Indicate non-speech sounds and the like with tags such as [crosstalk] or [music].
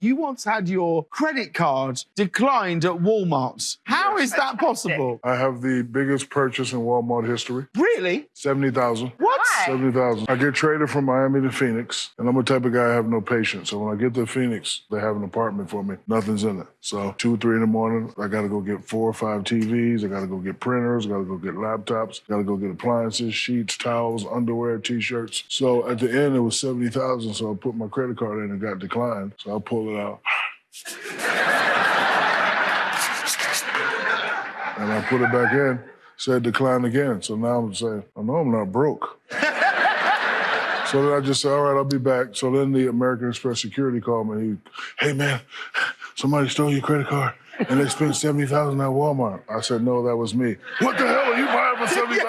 You once had your credit card declined at Walmart. How is that possible? I have the biggest purchase in Walmart history. Really? 70,000. What? Why? 70,000. I get traded from Miami to Phoenix, and I'm the type of guy I have no patience. So when I get to Phoenix, they have an apartment for me. Nothing's in it. So two, three in the morning, I got to go get four or five TVs. I got to go get printers. I got to go get laptops. Got to go get appliances, sheets, towels, underwear, t-shirts. So at the end, it was 70,000. So I put my credit card in and got declined. So I pulled it out. [laughs] and I put it back in, said decline again. So now I'm saying, oh, I know I'm not broke. So then I just said, all right, I'll be back. So then the American Express security called me. He, hey man, somebody stole your credit card and they spent 70,000 at Walmart. I said, no, that was me. What the hell are you buying for 70,000?